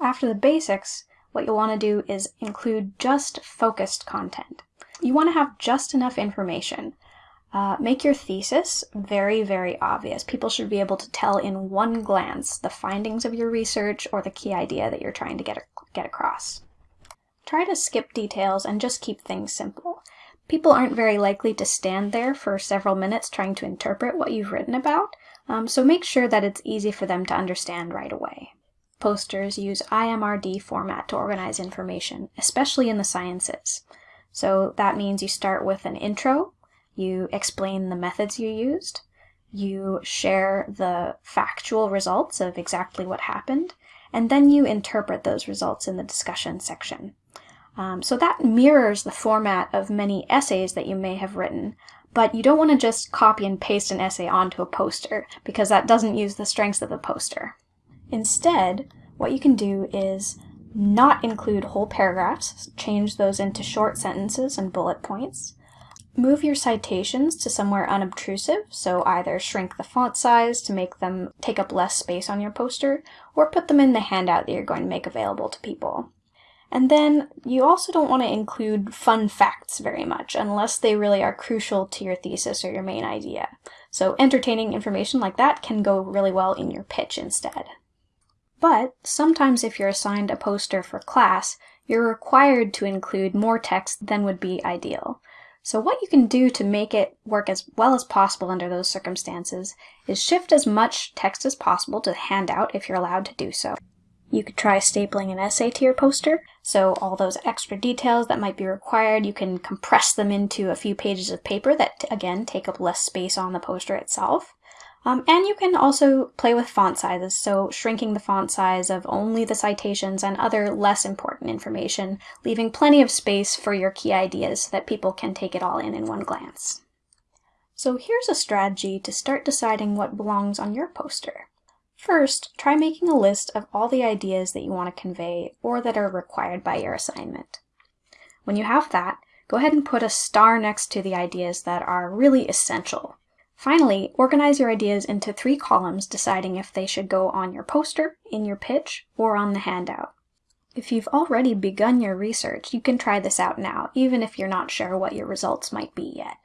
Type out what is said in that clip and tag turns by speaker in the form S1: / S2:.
S1: After the basics, what you'll want to do is include just focused content. You want to have just enough information. Uh, make your thesis very, very obvious. People should be able to tell in one glance the findings of your research or the key idea that you're trying to get, get across. Try to skip details and just keep things simple. People aren't very likely to stand there for several minutes trying to interpret what you've written about, um, so make sure that it's easy for them to understand right away. Posters use IMRD format to organize information, especially in the sciences. So that means you start with an intro, you explain the methods you used, you share the factual results of exactly what happened, and then you interpret those results in the discussion section. Um, so that mirrors the format of many essays that you may have written, but you don't want to just copy and paste an essay onto a poster because that doesn't use the strengths of the poster. Instead, what you can do is not include whole paragraphs, change those into short sentences and bullet points. Move your citations to somewhere unobtrusive, so either shrink the font size to make them take up less space on your poster, or put them in the handout that you're going to make available to people. And then you also don't want to include fun facts very much unless they really are crucial to your thesis or your main idea. So entertaining information like that can go really well in your pitch instead. But sometimes if you're assigned a poster for class, you're required to include more text than would be ideal. So what you can do to make it work as well as possible under those circumstances is shift as much text as possible to the handout if you're allowed to do so. You could try stapling an essay to your poster, so all those extra details that might be required, you can compress them into a few pages of paper that, again, take up less space on the poster itself. Um, and you can also play with font sizes, so shrinking the font size of only the citations and other less important information, leaving plenty of space for your key ideas so that people can take it all in in one glance. So here's a strategy to start deciding what belongs on your poster. First, try making a list of all the ideas that you want to convey or that are required by your assignment. When you have that, go ahead and put a star next to the ideas that are really essential. Finally, organize your ideas into three columns deciding if they should go on your poster, in your pitch, or on the handout. If you've already begun your research, you can try this out now, even if you're not sure what your results might be yet.